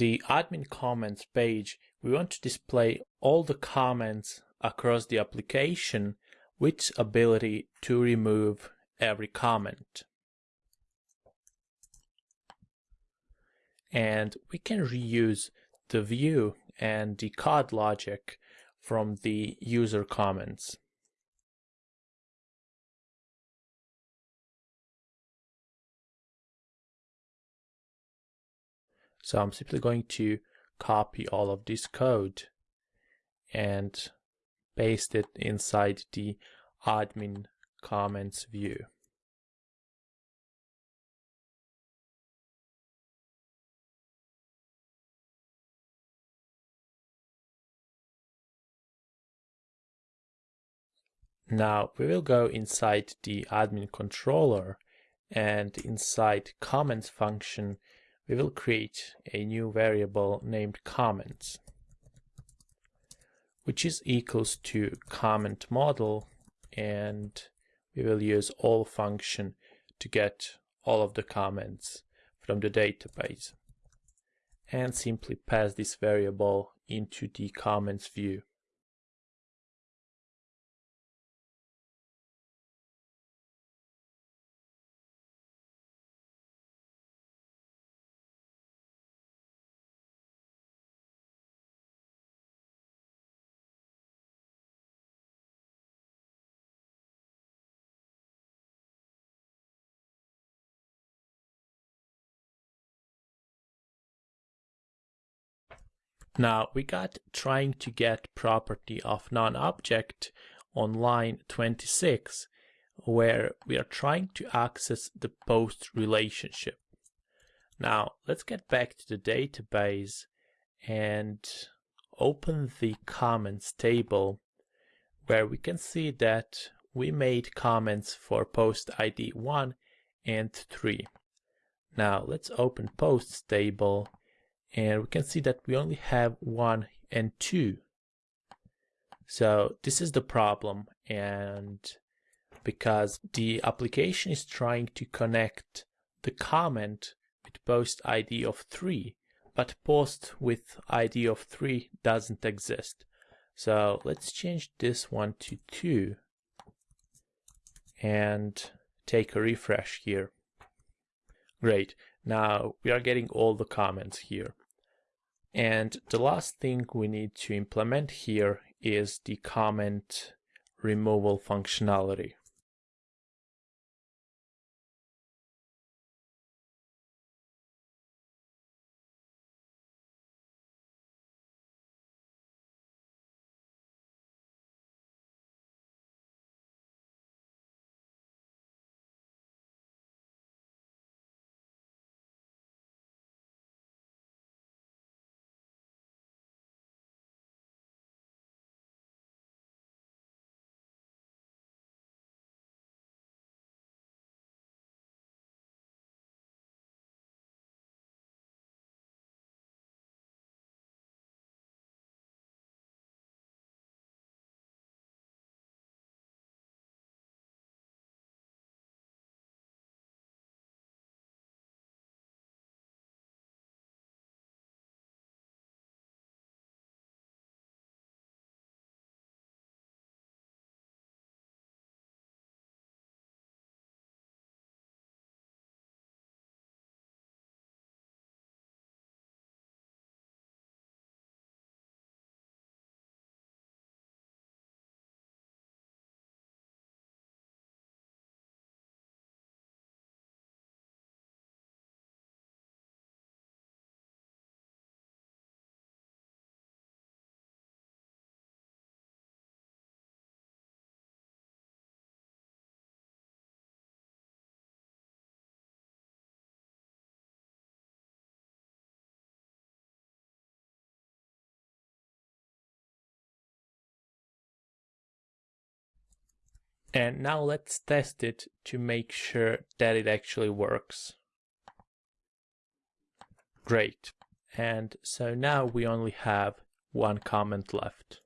the admin comments page, we want to display all the comments across the application with ability to remove every comment. And we can reuse the view and the code logic from the user comments. So I'm simply going to copy all of this code and paste it inside the admin comments view. Now we will go inside the admin controller and inside comments function we will create a new variable named comments which is equals to comment model and we will use all function to get all of the comments from the database and simply pass this variable into the comments view. Now we got trying to get property of non-object on line 26 where we are trying to access the post relationship. Now let's get back to the database and open the comments table where we can see that we made comments for post ID 1 and 3. Now let's open posts table and we can see that we only have one and two. So this is the problem and because the application is trying to connect the comment with post ID of 3 but post with ID of 3 doesn't exist. So let's change this one to 2 and take a refresh here. Great, now we are getting all the comments here. And the last thing we need to implement here is the comment removal functionality. And now let's test it to make sure that it actually works. Great. And so now we only have one comment left.